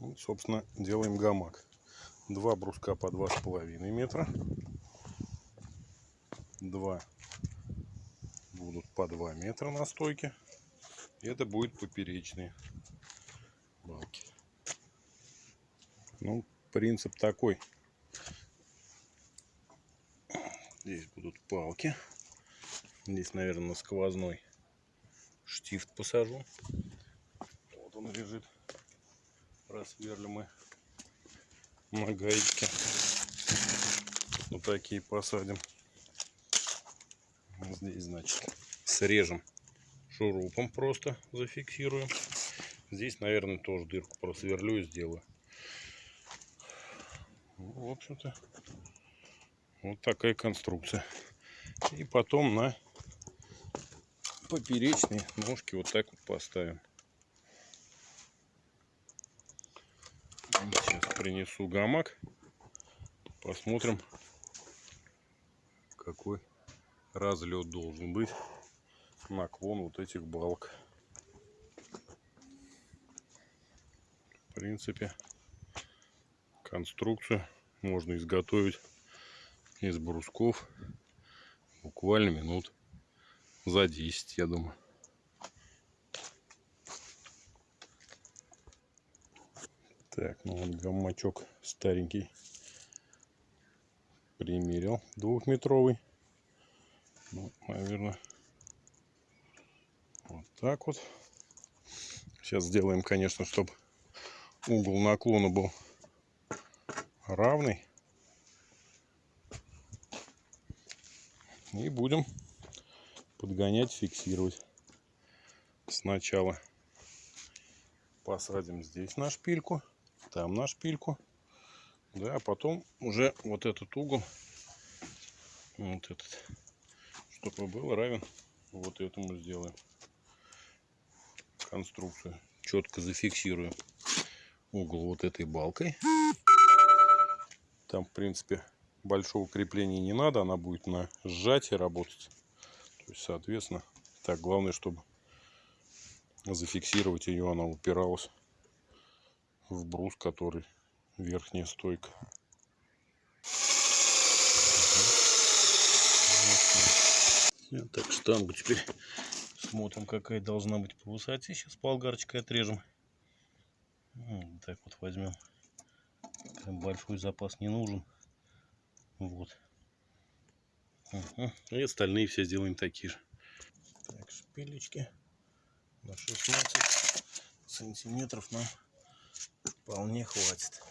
Вот, собственно, делаем гамак. Два бруска по два с половиной метра. Два будут по 2 метра на стойке. Это будет поперечные балки. Ну, принцип такой. Здесь будут палки. Здесь, наверное, на сквозной штифт посажу. Вот он лежит. Просверлим мы на. Вот такие посадим. Здесь, значит, срежем шурупом просто зафиксируем. Здесь, наверное, тоже дырку просверлю и сделаю. В общем-то, вот такая конструкция. И потом на поперечные ножки вот так вот поставим. Сейчас принесу гамак. Посмотрим, какой разлет должен быть наклон вот этих балок. В принципе, конструкцию можно изготовить из брусков буквально минут за 10, я думаю. Так, ну вот гаммачок старенький примерил двухметровый. Ну, наверное, вот так вот. Сейчас сделаем, конечно, чтобы угол наклона был равный. И будем подгонять, фиксировать. Сначала посадим здесь на шпильку, там на шпильку. Да, а потом уже вот этот угол, вот этот, чтобы был равен вот этому сделаем конструкцию. Четко зафиксирую угол вот этой балкой. Там, в принципе, большого крепления не надо. Она будет на сжатии работать. То есть, соответственно, так, главное, чтобы зафиксировать ее, она упиралась в брус, который верхняя стойка. Так, штангу теперь Смотрим, какая должна быть по высоте. Сейчас болгарочкой отрежем. Вот так вот возьмем. Большой запас не нужен. Вот. И остальные все сделаем такие же. Так, шпилечки на 16 сантиметров нам вполне хватит.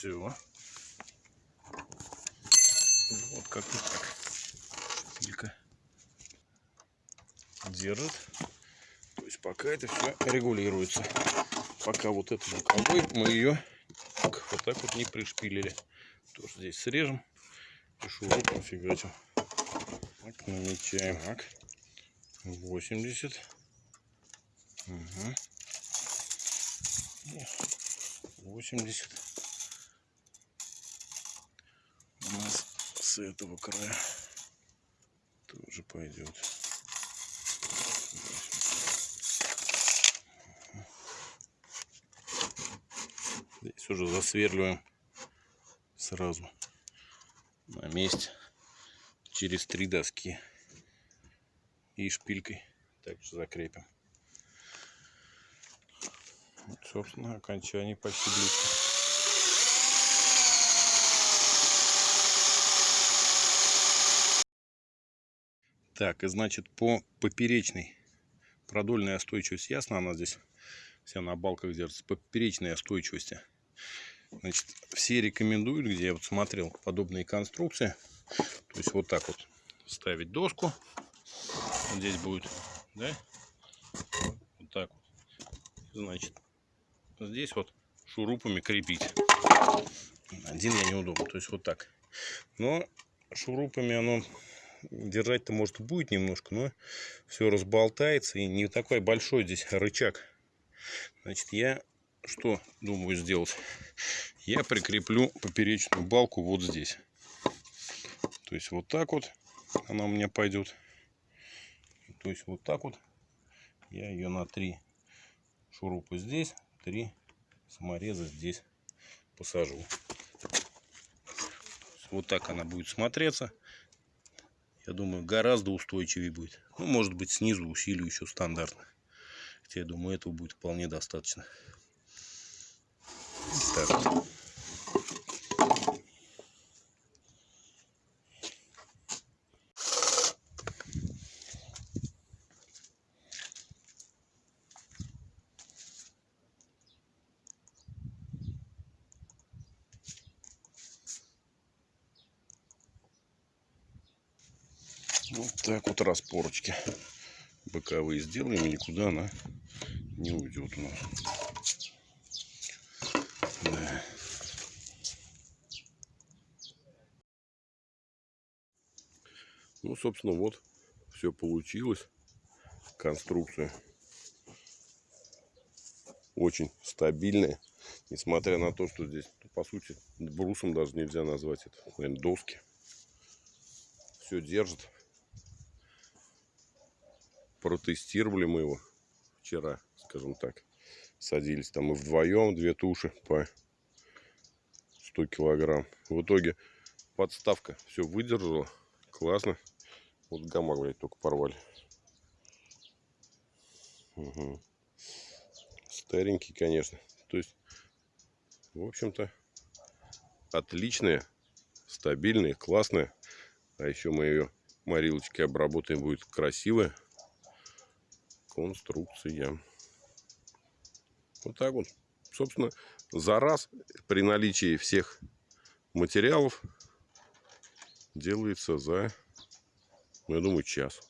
Все. Вот как-то так. Шпилька держит. То есть пока это все регулируется. Пока вот это боковой мы ее вот так вот не пришпилили. Тоже здесь срежем и шурупом фигачим. Так, намечаем. Так. 80. Угу. 80. У нас с этого края тоже пойдет. Здесь уже засверливаем сразу на месте через три доски и шпилькой также закрепим. Вот, собственно, окончание почти близко. Так, и значит по поперечной продольная остойчивость ясно, она здесь вся на балках держится, по поперечной остойчивости. Значит, все рекомендуют, где я вот смотрел подобные конструкции, то есть вот так вот ставить доску, вот здесь будет, да, вот так вот, значит, здесь вот шурупами крепить. Один я неудобно, то есть вот так. Но шурупами оно держать-то может будет немножко, но все разболтается и не такой большой здесь рычаг. Значит, я что думаю сделать? Я прикреплю поперечную балку вот здесь. То есть вот так вот она у меня пойдет. То есть вот так вот я ее на три шурупа здесь, три самореза здесь посажу. Вот так она будет смотреться. Я думаю, гораздо устойчивее будет. Ну, может быть, снизу усилию еще стандартно. Хотя я думаю, этого будет вполне достаточно. Так. Вот так вот распорочки боковые сделаем, и никуда она не уйдет у нас. Да. Ну, собственно, вот все получилось. Конструкция очень стабильная. Несмотря на то, что здесь, ну, по сути, брусом даже нельзя назвать это, наверное, доски. Все держит протестировали мы его вчера, скажем так. Садились там и вдвоем, две туши по 100 килограмм. В итоге подставка все выдержала. Классно. Вот гамак, блядь, только порвали. Угу. Старенький, конечно. То есть, в общем-то, отличная, стабильная, классная. А еще мы ее морилочкой обработаем, будет красивая конструкция. Вот так вот. Собственно, за раз при наличии всех материалов делается за, ну, я думаю, час.